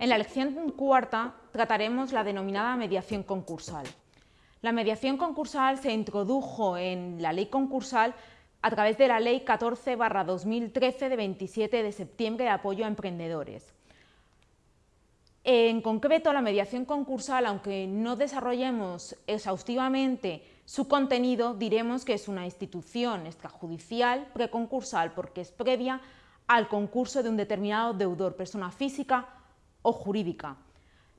En la lección cuarta trataremos la denominada mediación concursal. La mediación concursal se introdujo en la ley concursal a través de la Ley 14-2013 de 27 de septiembre de apoyo a emprendedores. En concreto, la mediación concursal, aunque no desarrollemos exhaustivamente su contenido, diremos que es una institución extrajudicial preconcursal porque es previa al concurso de un determinado deudor, persona física o jurídica.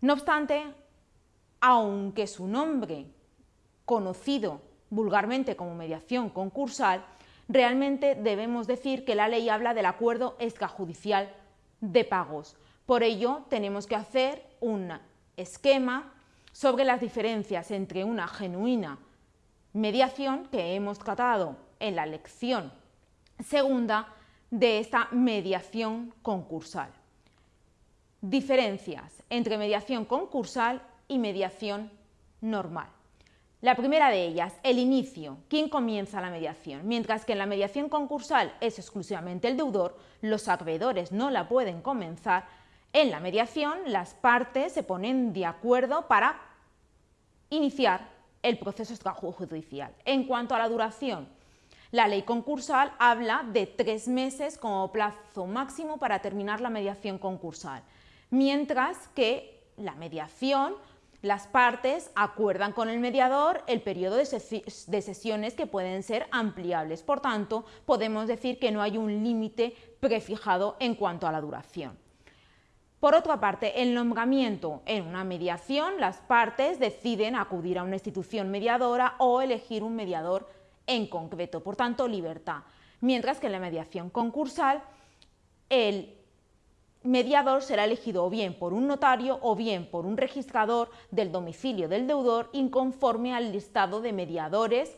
No obstante, aunque su nombre, conocido vulgarmente como mediación concursal, realmente debemos decir que la ley habla del acuerdo extrajudicial de pagos. Por ello, tenemos que hacer un esquema sobre las diferencias entre una genuina mediación, que hemos tratado en la lección segunda, de esta mediación concursal. Diferencias entre mediación concursal y mediación normal. La primera de ellas, el inicio, quién comienza la mediación. Mientras que en la mediación concursal es exclusivamente el deudor, los acreedores no la pueden comenzar, en la mediación las partes se ponen de acuerdo para iniciar el proceso extrajudicial. En cuanto a la duración, la ley concursal habla de tres meses como plazo máximo para terminar la mediación concursal, mientras que la mediación las partes acuerdan con el mediador el periodo de, sesiones que pueden ser ampliables. Por tanto, podemos decir que no hay un límite prefijado en cuanto a la duración. Por otra parte, el nombramiento en una mediación, las partes deciden acudir a una institución mediadora o elegir un mediador en concreto, por tanto, libertad. Mientras que en la mediación concursal, el mediador será elegido o bien por un notario o bien por un registrador del domicilio del deudor inconforme al listado de mediadores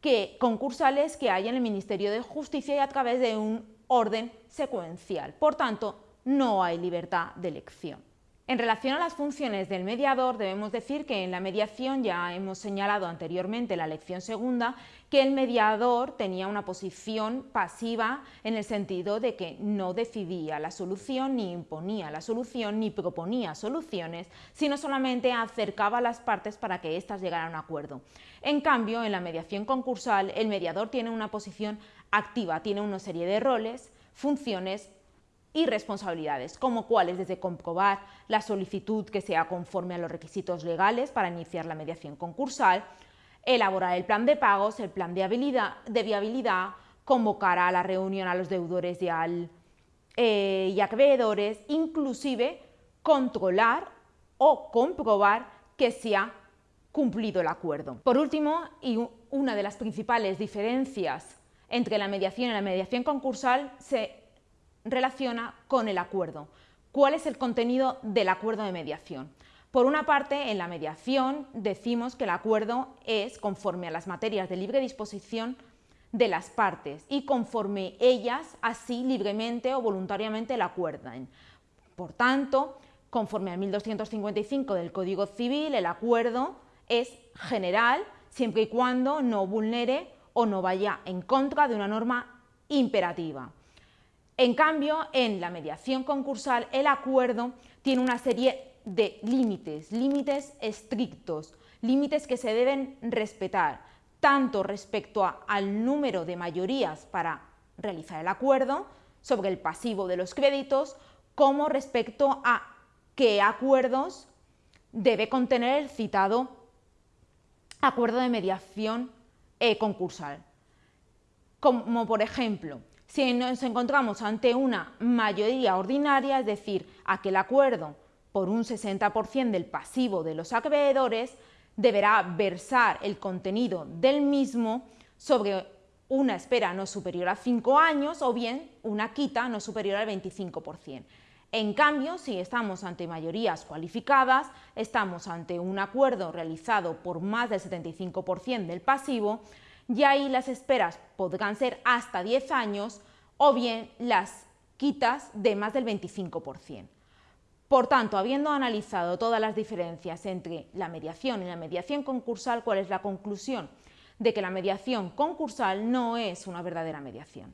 que, concursales que hay en el Ministerio de Justicia y a través de un orden secuencial. Por tanto, no hay libertad de elección. En relación a las funciones del mediador, debemos decir que en la mediación ya hemos señalado anteriormente en la lección segunda que el mediador tenía una posición pasiva en el sentido de que no decidía la solución, ni imponía la solución, ni proponía soluciones, sino solamente acercaba las partes para que éstas llegaran a un acuerdo. En cambio, en la mediación concursal, el mediador tiene una posición activa, tiene una serie de roles, funciones y responsabilidades, como cuáles desde comprobar la solicitud que sea conforme a los requisitos legales para iniciar la mediación concursal, elaborar el plan de pagos, el plan de, viabilidad, convocar a la reunión a los deudores y, al, eh, acreedores, inclusive controlar o comprobar que se ha cumplido el acuerdo. Por último, y una de las principales diferencias entre la mediación y la mediación concursal se relaciona con el acuerdo. ¿Cuál es el contenido del acuerdo de mediación? Por una parte, en la mediación decimos que el acuerdo es conforme a las materias de libre disposición de las partes y conforme ellas así libremente o voluntariamente la acuerdan. Por tanto, conforme al 1255 del Código Civil, el acuerdo es general siempre y cuando no vulnere o no vaya en contra de una norma imperativa. En cambio, en la mediación concursal, el acuerdo tiene una serie de límites, límites estrictos, límites que se deben respetar, tanto respecto al número de mayorías para realizar el acuerdo sobre el pasivo de los créditos, como respecto a qué acuerdos debe contener el citado acuerdo de mediación eh, concursal. Como por ejemplo, si nos encontramos ante una mayoría ordinaria, es decir, aquel acuerdo por un 60% del pasivo de los acreedores, deberá versar el contenido del mismo sobre una espera no superior a 5 años o bien una quita no superior al 25%. En cambio, si estamos ante mayorías cualificadas, estamos ante un acuerdo realizado por más del 75% del pasivo, y ahí las esperas podrán ser hasta 10 años o bien las quitas de más del 25%. Por tanto, habiendo analizado todas las diferencias entre la mediación y la mediación concursal, ¿cuál es la conclusión? De que la mediación concursal no es una verdadera mediación.